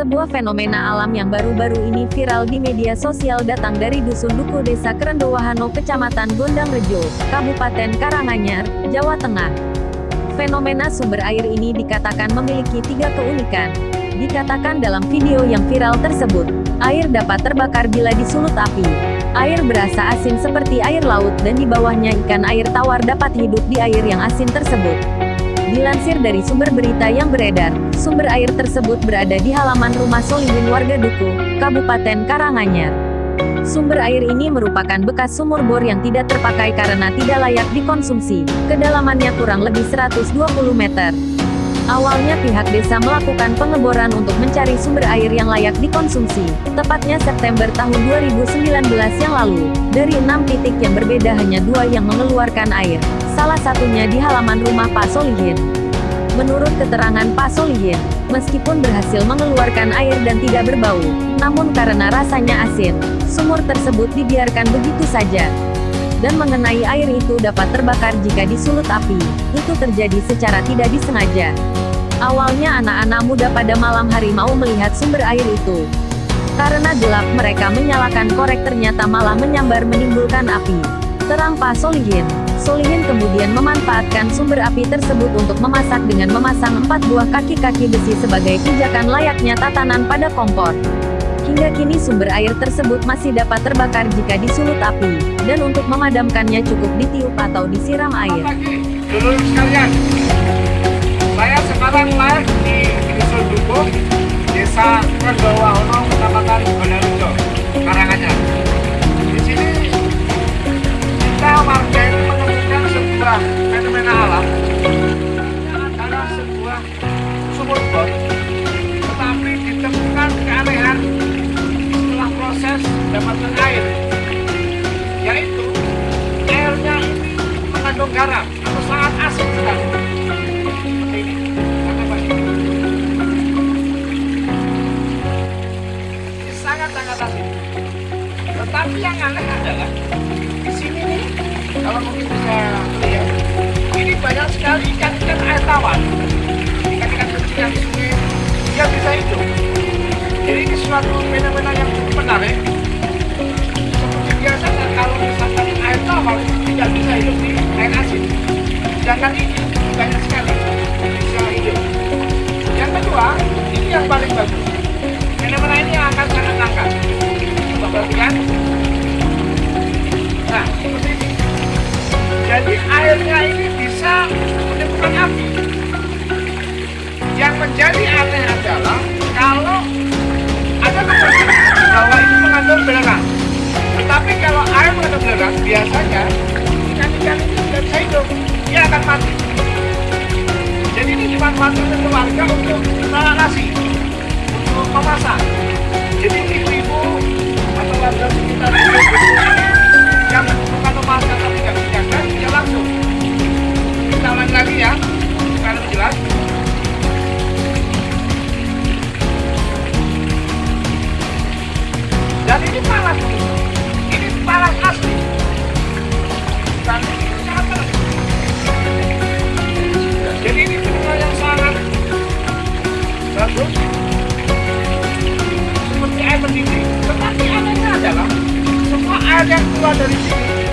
Sebuah fenomena alam yang baru-baru ini viral di media sosial datang dari Dusun Duku Desa Kerendowahano Kecamatan Gondang Rejo, Kabupaten Karanganyar, Jawa Tengah. Fenomena sumber air ini dikatakan memiliki tiga keunikan. Dikatakan dalam video yang viral tersebut, air dapat terbakar bila disulut api. Air berasa asin seperti air laut dan di bawahnya ikan air tawar dapat hidup di air yang asin tersebut. Dilansir dari sumber berita yang beredar, sumber air tersebut berada di halaman rumah Solihin warga Duku, Kabupaten Karanganyar. Sumber air ini merupakan bekas sumur bor yang tidak terpakai karena tidak layak dikonsumsi. Kedalamannya kurang lebih 120 meter. Awalnya pihak desa melakukan pengeboran untuk mencari sumber air yang layak dikonsumsi, tepatnya September tahun 2019 yang lalu. Dari enam titik yang berbeda hanya dua yang mengeluarkan air salah satunya di halaman rumah Pak Solihin. Menurut keterangan Pak Solihin, meskipun berhasil mengeluarkan air dan tidak berbau, namun karena rasanya asin, sumur tersebut dibiarkan begitu saja. Dan mengenai air itu dapat terbakar jika disulut api, itu terjadi secara tidak disengaja. Awalnya anak-anak muda pada malam hari mau melihat sumber air itu. Karena gelap mereka menyalakan korek ternyata malah menyambar menimbulkan api. Terang Pak Solihin, Solihin kemudian memanfaatkan sumber api tersebut untuk memasak dengan memasang empat buah kaki-kaki besi sebagai pijakan layaknya tatanan pada kompor. Hingga kini sumber air tersebut masih dapat terbakar jika disulut api, dan untuk memadamkannya cukup ditiup atau disiram air. Dulu sekalian, saya sekarang live di Dusun Dukuh, Desa Kendawahono, Kecamatan Karanganyar. Di sini kita warga sebuah sumur bor tetapi ditemukan keanehan setelah proses dapatkan air suatu fenomena yang cukup menarik. Seperti biasa kalau misalkan air tawar tidak bisa hidup di air asin. Sedangkan ini banyak sekali bisa hidup. Yang kedua ini yang paling bagus. Fenomena ini yang akan sangat langka coba perhatikan. Nah seperti ini. Jadi airnya ini Oleh keluarga untuk masak nasi, untuk memasak. Jadi ibu-ibu atau warga sekitar yang bagus seperti air mendidih. Tetapi anehnya adalah semua air yang keluar dari sini